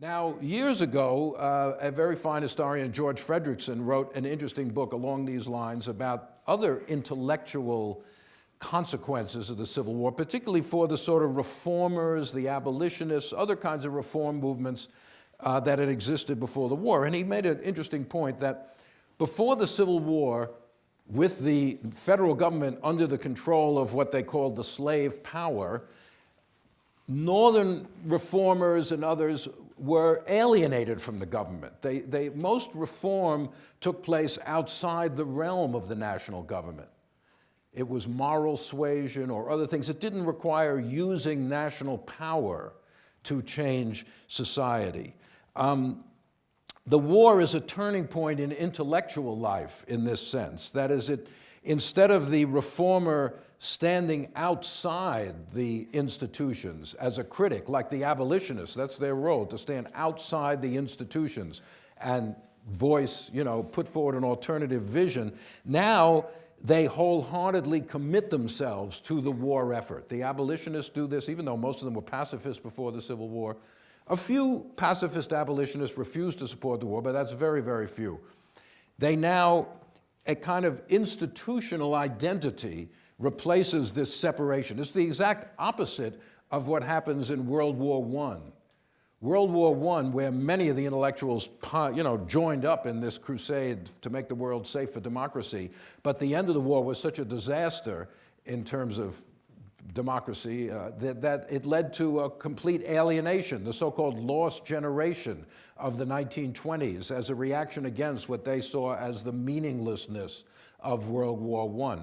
Now, years ago, uh, a very fine historian, George Fredrickson, wrote an interesting book along these lines about other intellectual consequences of the Civil War, particularly for the sort of reformers, the abolitionists, other kinds of reform movements uh, that had existed before the war. And he made an interesting point that before the Civil War, with the federal government under the control of what they called the slave power, Northern reformers and others were alienated from the government. They, they, most reform took place outside the realm of the national government. It was moral suasion or other things. It didn't require using national power to change society. Um, the war is a turning point in intellectual life in this sense. That is, it, instead of the reformer standing outside the institutions as a critic, like the abolitionists, that's their role, to stand outside the institutions and voice, you know, put forward an alternative vision. Now they wholeheartedly commit themselves to the war effort. The abolitionists do this, even though most of them were pacifists before the Civil War. A few pacifist abolitionists refused to support the war, but that's very, very few. They now, a kind of institutional identity replaces this separation. It's the exact opposite of what happens in World War I. World War I, where many of the intellectuals you know, joined up in this crusade to make the world safe for democracy, but the end of the war was such a disaster in terms of democracy uh, that, that it led to a complete alienation, the so-called lost generation of the 1920s as a reaction against what they saw as the meaninglessness of World War I.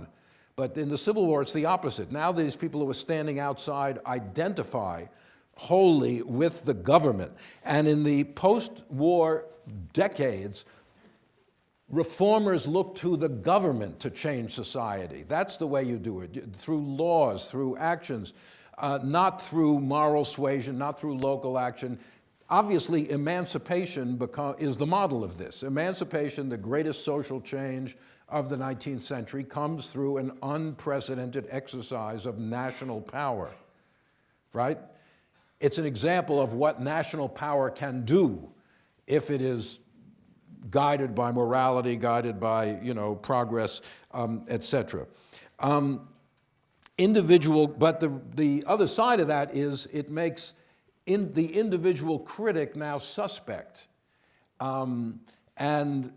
But in the Civil War, it's the opposite. Now these people who are standing outside identify wholly with the government. And in the post-war decades, reformers look to the government to change society. That's the way you do it, through laws, through actions, uh, not through moral suasion, not through local action. Obviously, emancipation is the model of this. Emancipation, the greatest social change of the 19th century comes through an unprecedented exercise of national power, right? It's an example of what national power can do if it is guided by morality, guided by, you know, progress, um, et cetera. Um, individual, but the, the other side of that is it makes in the individual critic now suspect. Um, and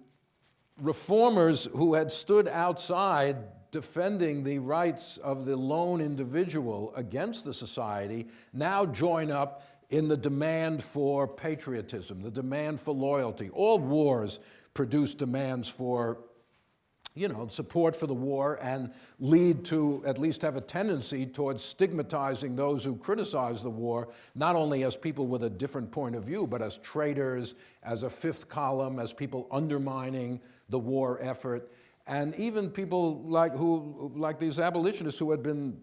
reformers who had stood outside defending the rights of the lone individual against the society now join up in the demand for patriotism, the demand for loyalty. All wars produce demands for you know, support for the war and lead to, at least have a tendency towards stigmatizing those who criticize the war, not only as people with a different point of view, but as traitors, as a fifth column, as people undermining the war effort, and even people like, who, like these abolitionists who had been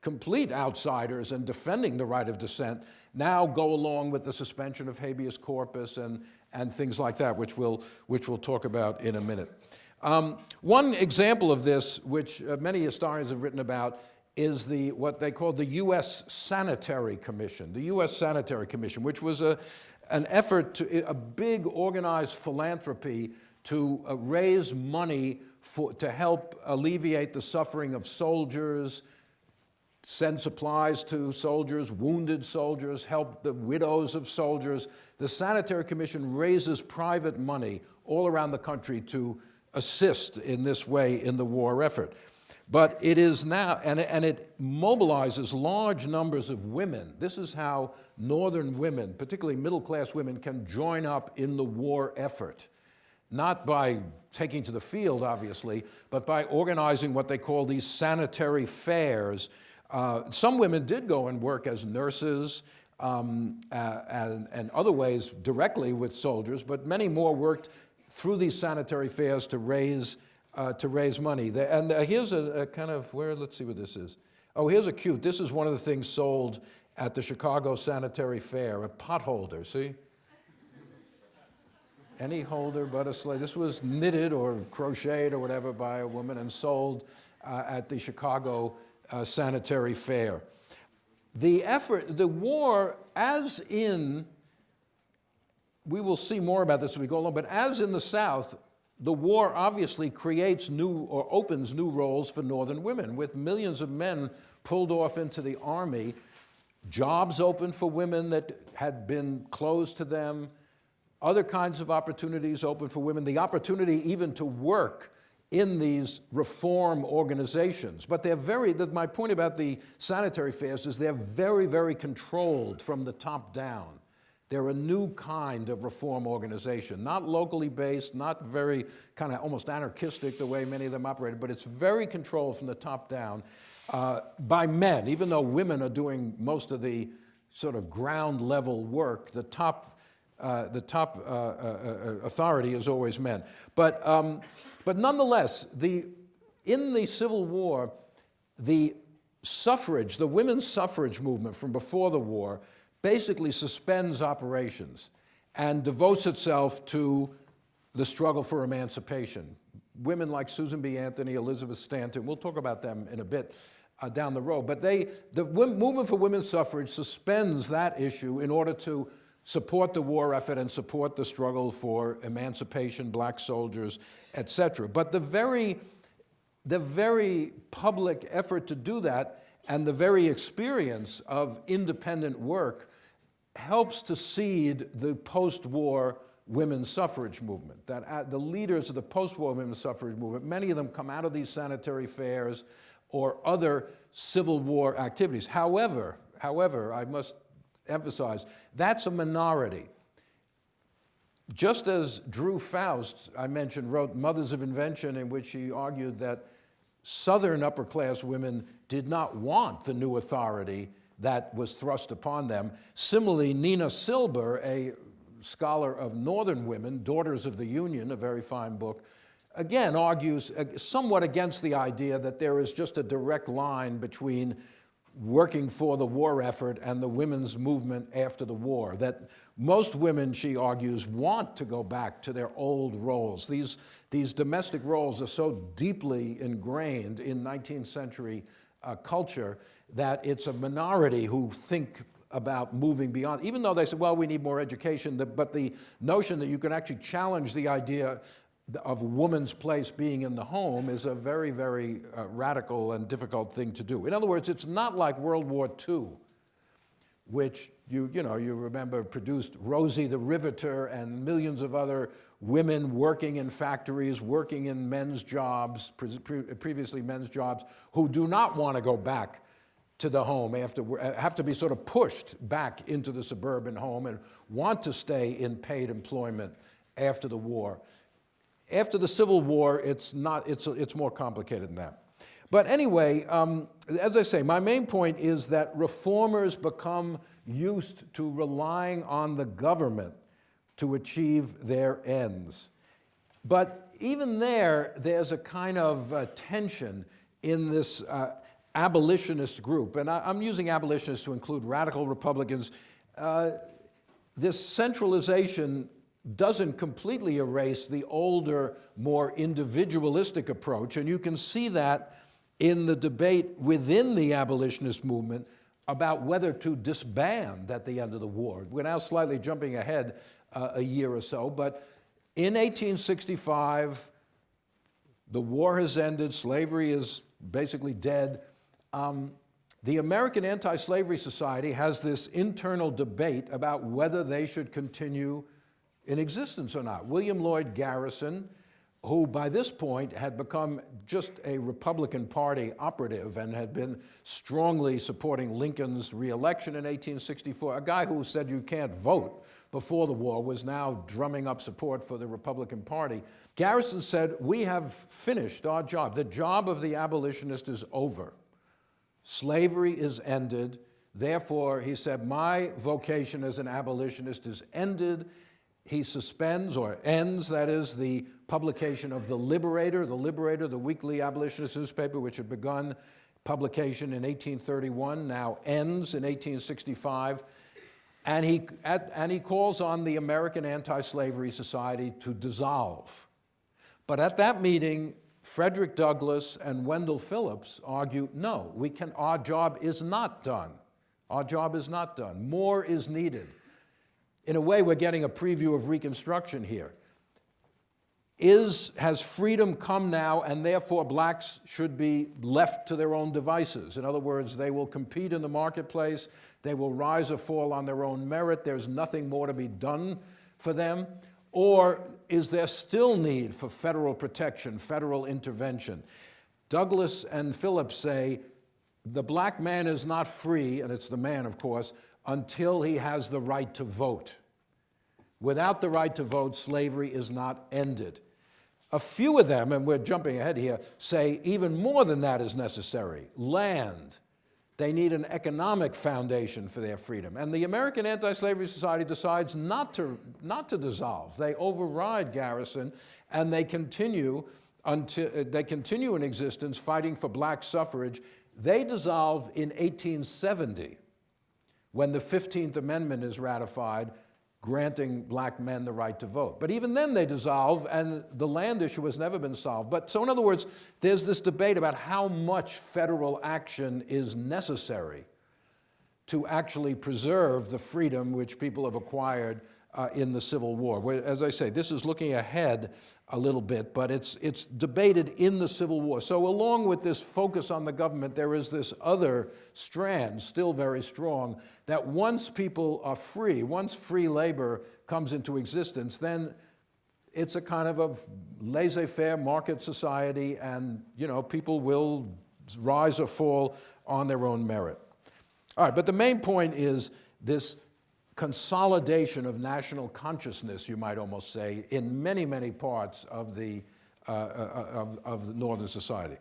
complete outsiders and defending the right of dissent now go along with the suspension of habeas corpus and, and things like that, which we'll, which we'll talk about in a minute. Um, one example of this, which uh, many historians have written about, is the, what they called the U.S. Sanitary Commission, the U.S. Sanitary Commission, which was a, an effort to, a big organized philanthropy to uh, raise money for, to help alleviate the suffering of soldiers, send supplies to soldiers, wounded soldiers, help the widows of soldiers. The Sanitary Commission raises private money all around the country to assist in this way in the war effort. But it is now, and, and it mobilizes large numbers of women. This is how northern women, particularly middle-class women, can join up in the war effort not by taking to the field, obviously, but by organizing what they call these sanitary fairs. Uh, some women did go and work as nurses um, uh, and, and, other ways directly with soldiers, but many more worked through these sanitary fairs to raise, uh, to raise money. And uh, here's a, a, kind of, where, let's see what this is. Oh, here's a cute, this is one of the things sold at the Chicago Sanitary Fair, a pot holder, see? any holder but a slave. This was knitted or crocheted or whatever by a woman and sold uh, at the Chicago uh, Sanitary Fair. The effort, the war, as in we will see more about this as we go along, but as in the South, the war obviously creates new or opens new roles for Northern women, with millions of men pulled off into the army, jobs open for women that had been closed to them, other kinds of opportunities open for women, the opportunity even to work in these reform organizations. But they're very, my point about the sanitary fairs is they're very, very controlled from the top down. They're a new kind of reform organization, not locally based, not very kind of almost anarchistic the way many of them operated, but it's very controlled from the top down uh, by men, even though women are doing most of the sort of ground level work, the top, uh, the top uh, uh, uh authority is always men. But, um, but nonetheless, the, in the Civil War, the suffrage, the women's suffrage movement from before the war basically suspends operations and devotes itself to the struggle for emancipation. Women like Susan B. Anthony, Elizabeth Stanton, we'll talk about them in a bit uh, down the road, but they, the movement for women's suffrage suspends that issue in order to support the war effort and support the struggle for emancipation, black soldiers, et cetera. But the very, the very public effort to do that and the very experience of independent work helps to seed the post-war women's suffrage movement. That the leaders of the post-war women's suffrage movement, many of them come out of these sanitary fairs or other Civil War activities. However, however, I must emphasize, that's a minority. Just as Drew Faust, I mentioned, wrote Mothers of Invention, in which he argued that Southern upper class women did not want the new authority that was thrust upon them. Similarly, Nina Silber, a scholar of Northern women, Daughters of the Union, a very fine book, again argues somewhat against the idea that there is just a direct line between working for the war effort and the women's movement after the war. That most women, she argues, want to go back to their old roles. These, these domestic roles are so deeply ingrained in 19th century uh, culture that it's a minority who think about moving beyond, even though they say, well, we need more education, but the notion that you can actually challenge the idea of woman's place being in the home is a very, very uh, radical and difficult thing to do. In other words, it's not like World War II, which you, you know, you remember produced Rosie the Riveter and millions of other women working in factories, working in men's jobs, pre previously men's jobs, who do not want to go back to the home after, have to be sort of pushed back into the suburban home and want to stay in paid employment after the war. After the Civil War, it's, not, it's, it's more complicated than that. But anyway, um, as I say, my main point is that reformers become used to relying on the government to achieve their ends. But even there, there's a kind of uh, tension in this uh, abolitionist group, and I, am using abolitionists to include radical Republicans, uh, this centralization doesn't completely erase the older, more individualistic approach, and you can see that in the debate within the abolitionist movement about whether to disband at the end of the war. We're now slightly jumping ahead uh, a year or so, but in 1865, the war has ended, slavery is basically dead, um, the American Anti-Slavery Society has this internal debate about whether they should continue in existence or not. William Lloyd Garrison, who by this point had become just a Republican Party operative and had been strongly supporting Lincoln's reelection in 1864, a guy who said you can't vote before the war was now drumming up support for the Republican Party. Garrison said, we have finished our job. The job of the abolitionist is over. Slavery is ended. Therefore, he said, my vocation as an abolitionist is ended. He suspends or ends, that is, the publication of The Liberator. The Liberator, the weekly abolitionist newspaper, which had begun publication in 1831, now ends in 1865. And he, at, and he calls on the American Anti-Slavery Society to dissolve. But at that meeting, Frederick Douglass and Wendell Phillips argue, no, we can, our job is not done. Our job is not done. More is needed. in a way, we're getting a preview of Reconstruction here. Is, has freedom come now and therefore blacks should be left to their own devices? In other words, they will compete in the marketplace, they will rise or fall on their own merit, there's nothing more to be done for them? Or is there still need for federal protection, federal intervention? Douglass and Phillips say the black man is not free, and it's the man, of course, until he has the right to vote. Without the right to vote, slavery is not ended. A few of them, and we're jumping ahead here, say even more than that is necessary land. They need an economic foundation for their freedom. And the American Anti Slavery Society decides not to, not to dissolve. They override Garrison and they continue, until, uh, they continue in existence fighting for black suffrage. They dissolve in 1870 when the 15th Amendment is ratified granting black men the right to vote. But even then they dissolve and the land issue has never been solved. But so in other words, there's this debate about how much federal action is necessary to actually preserve the freedom which people have acquired uh, in the Civil War. Where, as I say, this is looking ahead a little bit, but it's, it's debated in the Civil War. So along with this focus on the government, there is this other strand, still very strong, that once people are free, once free labor comes into existence, then it's a kind of a laissez-faire market society and you know, people will rise or fall on their own merit. All right, but the main point is this consolidation of national consciousness, you might almost say, in many, many parts of the, uh, uh, of, of the Northern society.